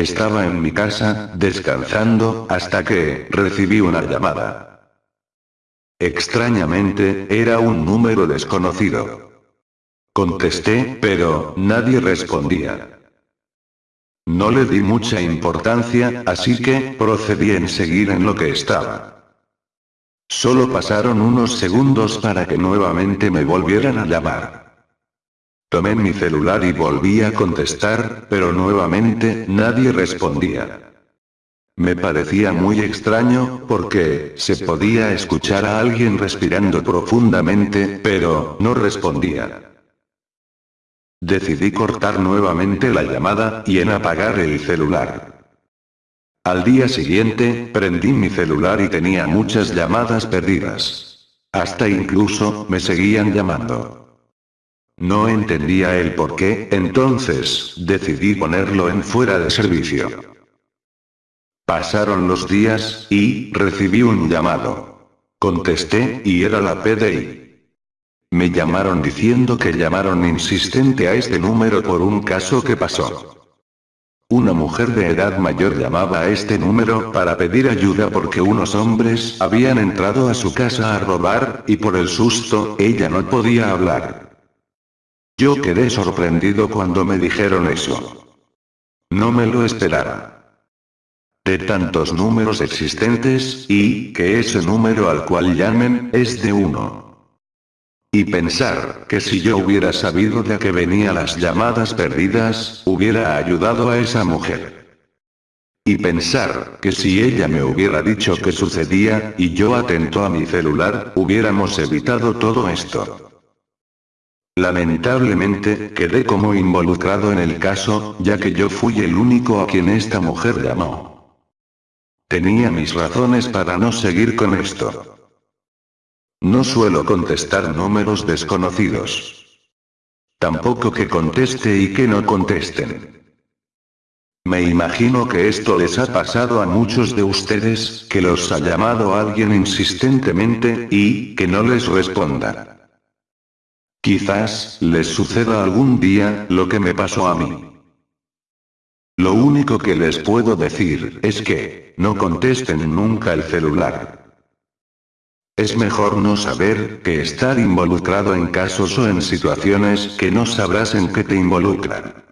Estaba en mi casa, descansando, hasta que, recibí una llamada. Extrañamente, era un número desconocido. Contesté, pero, nadie respondía. No le di mucha importancia, así que, procedí en seguir en lo que estaba. Solo pasaron unos segundos para que nuevamente me volvieran a llamar. Tomé mi celular y volví a contestar, pero nuevamente, nadie respondía. Me parecía muy extraño, porque, se podía escuchar a alguien respirando profundamente, pero, no respondía. Decidí cortar nuevamente la llamada, y en apagar el celular. Al día siguiente, prendí mi celular y tenía muchas llamadas perdidas. Hasta incluso, me seguían llamando. No entendía el por qué, entonces, decidí ponerlo en fuera de servicio. Pasaron los días, y, recibí un llamado. Contesté, y era la PDI. Me llamaron diciendo que llamaron insistente a este número por un caso que pasó. Una mujer de edad mayor llamaba a este número para pedir ayuda porque unos hombres habían entrado a su casa a robar, y por el susto, ella no podía hablar. Yo quedé sorprendido cuando me dijeron eso. No me lo esperaba. De tantos números existentes, y que ese número al cual llamen, es de uno. Y pensar, que si yo hubiera sabido de que venían las llamadas perdidas, hubiera ayudado a esa mujer. Y pensar, que si ella me hubiera dicho que sucedía, y yo atento a mi celular, hubiéramos evitado todo esto. Lamentablemente, quedé como involucrado en el caso, ya que yo fui el único a quien esta mujer llamó. Tenía mis razones para no seguir con esto. No suelo contestar números desconocidos. Tampoco que conteste y que no contesten. Me imagino que esto les ha pasado a muchos de ustedes, que los ha llamado alguien insistentemente, y, que no les responda. Quizás, les suceda algún día, lo que me pasó a mí. Lo único que les puedo decir, es que, no contesten nunca el celular. Es mejor no saber que estar involucrado en casos o en situaciones que no sabrás en qué te involucran.